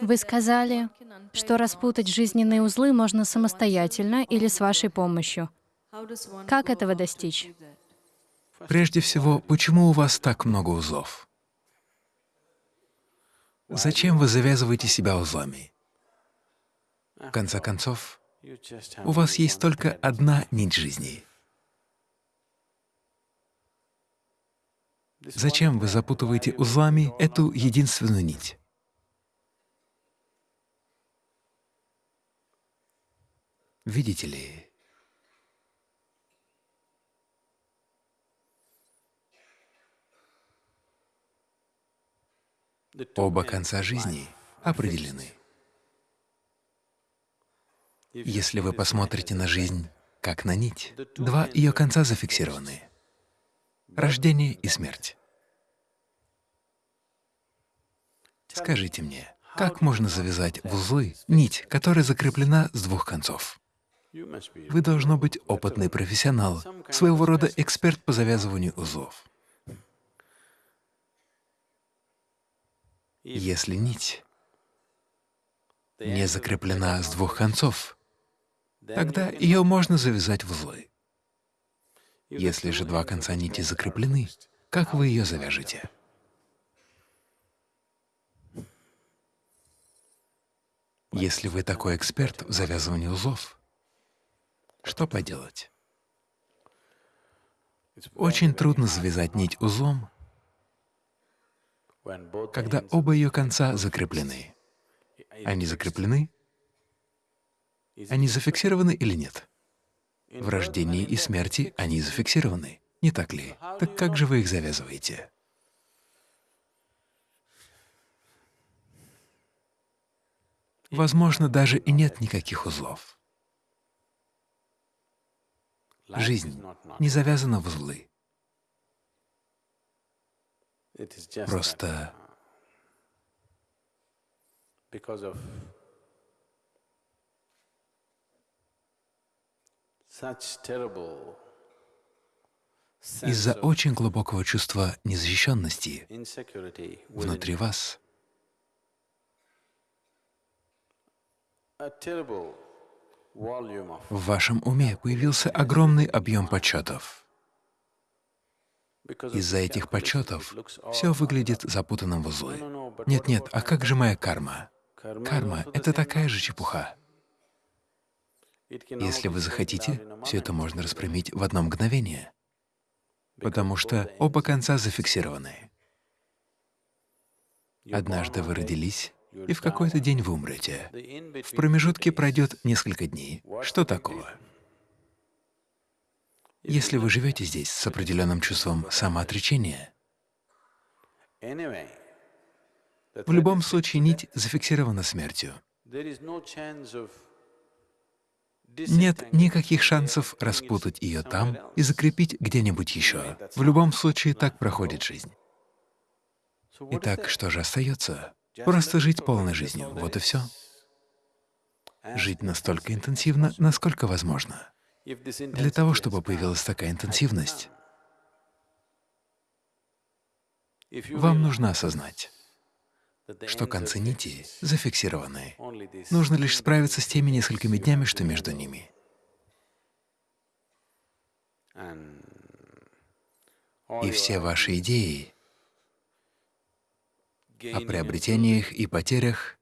Вы сказали, что распутать жизненные узлы можно самостоятельно или с вашей помощью. Как этого достичь? Прежде всего, почему у вас так много узлов? Зачем вы завязываете себя узлами? В конце концов, у вас есть только одна нить жизни. Зачем вы запутываете узлами эту единственную нить? Видите ли, оба конца жизни определены. Если вы посмотрите на жизнь как на нить, два ее конца зафиксированы — рождение и смерть. Скажите мне, как можно завязать в узлы нить, которая закреплена с двух концов? Вы должно быть опытный профессионал, своего рода эксперт по завязыванию узлов. Если нить не закреплена с двух концов, тогда ее можно завязать в узлы. Если же два конца нити закреплены, как вы ее завяжете? Если вы такой эксперт в завязывании узлов, что поделать? Очень трудно завязать нить узлом, когда оба ее конца закреплены. Они закреплены? Они зафиксированы или нет? В рождении и смерти они зафиксированы, не так ли? Так как же вы их завязываете? Возможно, даже и нет никаких узлов. Жизнь не завязана в узлы. Просто из-за очень глубокого чувства незащищенности внутри вас в вашем уме появился огромный объем почетов. Из-за этих почетов все выглядит запутанным в узлы. Нет-нет, а как же моя карма? Карма — это такая же чепуха. Если вы захотите, все это можно распрямить в одно мгновение, потому что оба конца зафиксированы. Однажды вы родились, и в какой-то день вы умрете. В промежутке пройдет несколько дней. Что такого? Если вы живете здесь с определенным чувством самоотречения, в любом случае нить зафиксирована смертью. Нет никаких шансов распутать ее там и закрепить где-нибудь еще. В любом случае так проходит жизнь. Итак, что же остается? Просто жить полной жизнью, вот и все. Жить настолько интенсивно, насколько возможно. Для того, чтобы появилась такая интенсивность, вам нужно осознать, что концы нити зафиксированы. Нужно лишь справиться с теми несколькими днями, что между ними. И все ваши идеи о приобретениях и потерях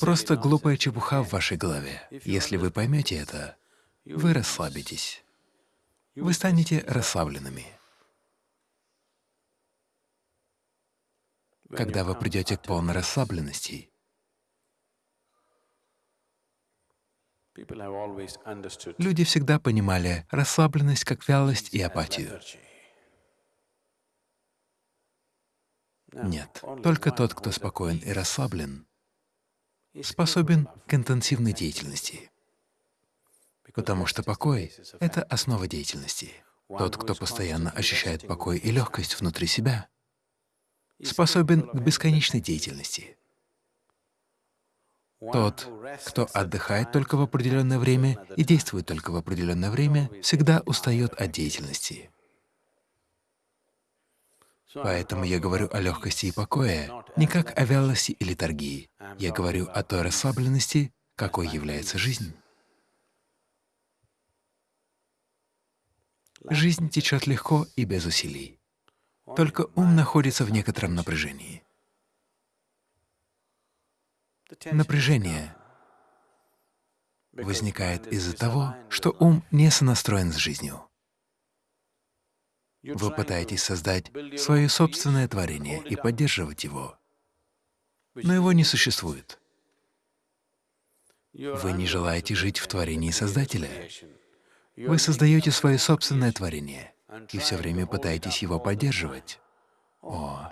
Просто глупая чепуха в вашей голове. Если вы поймете это, вы расслабитесь. Вы станете расслабленными. Когда вы придете к полной расслабленности, люди всегда понимали расслабленность как вялость и апатию. Нет, только тот, кто спокоен и расслаблен, способен к интенсивной деятельности, потому что покой — это основа деятельности. Тот, кто постоянно ощущает покой и легкость внутри себя, способен к бесконечной деятельности. Тот, кто отдыхает только в определенное время и действует только в определенное время, всегда устает от деятельности. Поэтому я говорю о легкости и покое, не как о вялости и литургии. Я говорю о той расслабленности, какой является жизнь. Жизнь течет легко и без усилий. Только ум находится в некотором напряжении. Напряжение возникает из-за того, что ум не сонастроен с жизнью. Вы пытаетесь создать свое собственное творение и поддерживать его, но его не существует. Вы не желаете жить в творении Создателя. Вы создаете свое собственное творение и все время пытаетесь его поддерживать. О,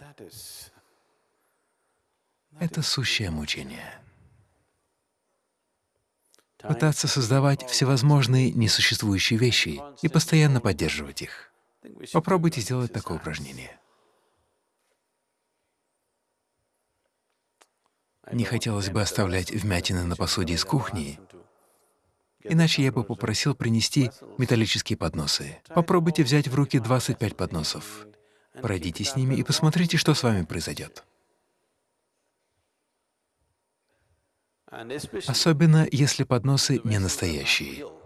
это сущее мучение. Пытаться создавать всевозможные несуществующие вещи и постоянно поддерживать их. Попробуйте сделать такое упражнение. Не хотелось бы оставлять вмятины на посуде из кухни, иначе я бы попросил принести металлические подносы. Попробуйте взять в руки 25 подносов, пройдите с ними и посмотрите, что с вами произойдет. Особенно, если подносы не настоящие.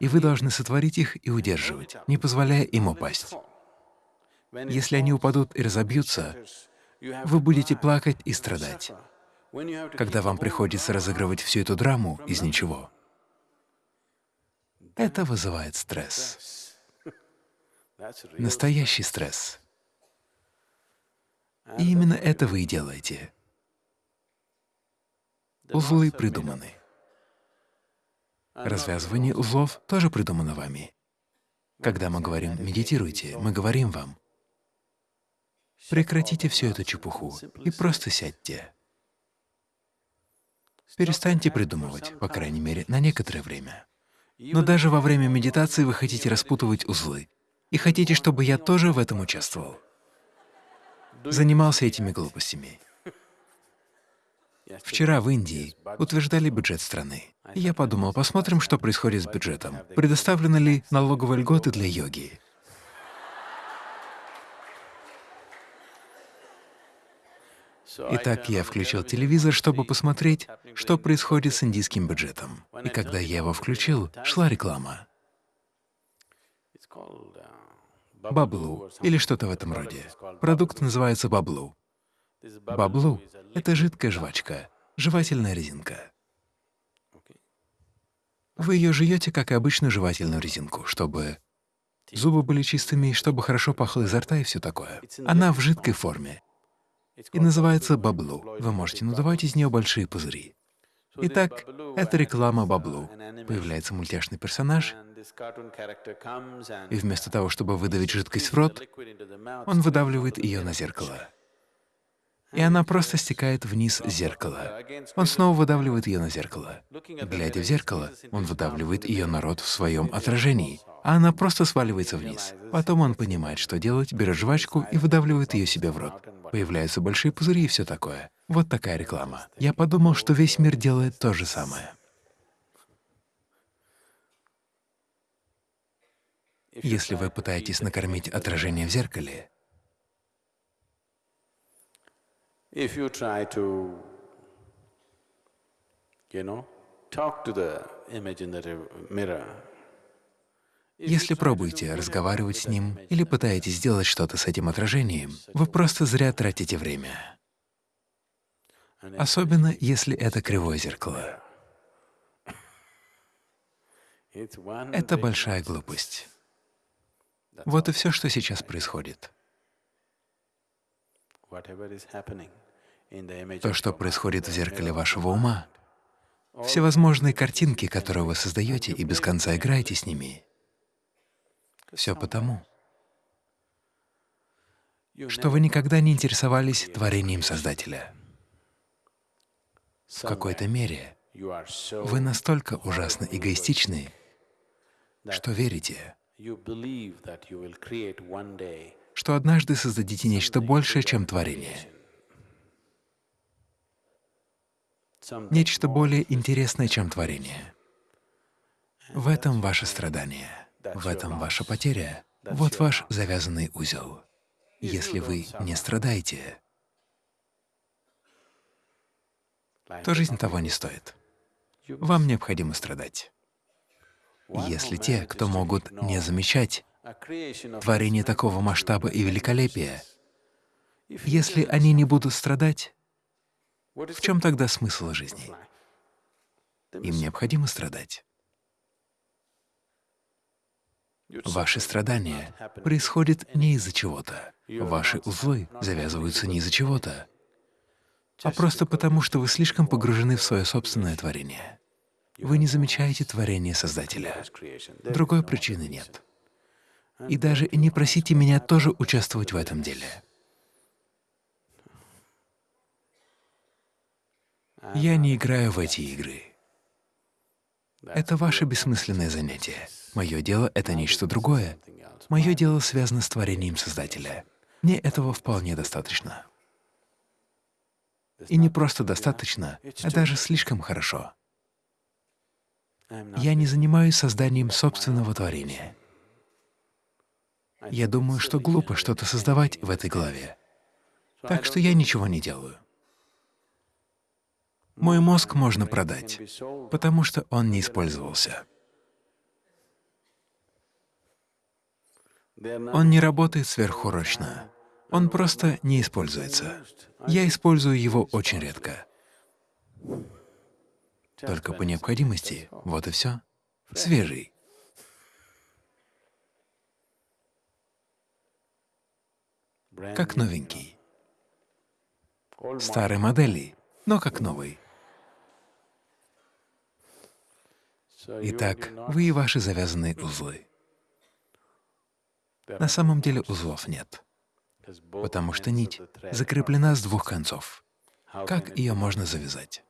И вы должны сотворить их и удерживать, не позволяя им упасть. Если они упадут и разобьются, вы будете плакать и страдать. Когда вам приходится разыгрывать всю эту драму из ничего, это вызывает стресс. Настоящий стресс. И именно это вы и делаете. Узлы придуманы. Развязывание узлов тоже придумано вами. Когда мы говорим «медитируйте», мы говорим вам «прекратите всю эту чепуху и просто сядьте». Перестаньте придумывать, по крайней мере, на некоторое время. Но даже во время медитации вы хотите распутывать узлы, и хотите, чтобы я тоже в этом участвовал занимался этими глупостями. Вчера в Индии утверждали бюджет страны. Я подумал, посмотрим, что происходит с бюджетом. Предоставлены ли налоговые льготы для йоги? Итак, я включил телевизор, чтобы посмотреть, что происходит с индийским бюджетом. И когда я его включил, шла реклама. баблу или что-то в этом роде. Продукт называется баблу. Баблу — это жидкая жвачка, жевательная резинка. Вы ее жуете, как и обычную жевательную резинку, чтобы зубы были чистыми, чтобы хорошо пахло изо рта и все такое. Она в жидкой форме и называется баблу. Вы можете надувать из нее большие пузыри. Итак, это реклама баблу. Появляется мультяшный персонаж, и вместо того, чтобы выдавить жидкость в рот, он выдавливает ее на зеркало. И она просто стекает вниз зеркала. Он снова выдавливает ее на зеркало. Глядя в зеркало, он выдавливает ее на рот в своем отражении, а она просто сваливается вниз. Потом он понимает, что делать, берет жвачку и выдавливает ее себе в рот. Появляются большие пузыри и все такое. Вот такая реклама. Я подумал, что весь мир делает то же самое. Если вы пытаетесь накормить отражение в зеркале, если пробуете разговаривать с ним или пытаетесь сделать что-то с этим отражением, вы просто зря тратите время. Особенно, если это кривое зеркало. Это большая глупость. Вот и все, что сейчас происходит. То, что происходит в зеркале вашего ума, всевозможные картинки, которые вы создаете и без конца играете с ними, все потому, что вы никогда не интересовались творением Создателя. В какой-то мере вы настолько ужасно эгоистичны, что верите, что однажды создадите нечто большее, чем творение, нечто более интересное, чем творение. В этом ваше страдание, в этом ваша потеря. Вот ваш завязанный узел. Если вы не страдаете, то жизнь того не стоит. Вам необходимо страдать. Если те, кто могут не замечать творение такого масштаба и великолепия, если они не будут страдать, в чем тогда смысл жизни? Им необходимо страдать. Ваши страдания происходят не из-за чего-то. Ваши узлы завязываются не из-за чего-то, а просто потому, что вы слишком погружены в свое собственное творение. Вы не замечаете творение Создателя. Другой причины нет. И даже не просите меня тоже участвовать в этом деле. Я не играю в эти игры. Это ваше бессмысленное занятие. Мое дело — это нечто другое. Мое дело связано с творением Создателя. Мне этого вполне достаточно. И не просто достаточно, а даже слишком хорошо. Я не занимаюсь созданием собственного творения. Я думаю, что глупо что-то создавать в этой главе. Так что я ничего не делаю. Мой мозг можно продать, потому что он не использовался. Он не работает сверхурочно. Он просто не используется. Я использую его очень редко. Только по необходимости, вот и все. Свежий. Как новенький. Старой модели, но как новый. Итак, вы и ваши завязанные узлы. На самом деле узлов нет, потому что нить закреплена с двух концов. Как ее можно завязать?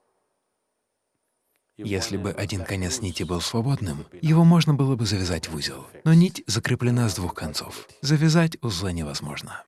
Если бы один конец нити был свободным, его можно было бы завязать в узел. Но нить закреплена с двух концов. Завязать узлы невозможно.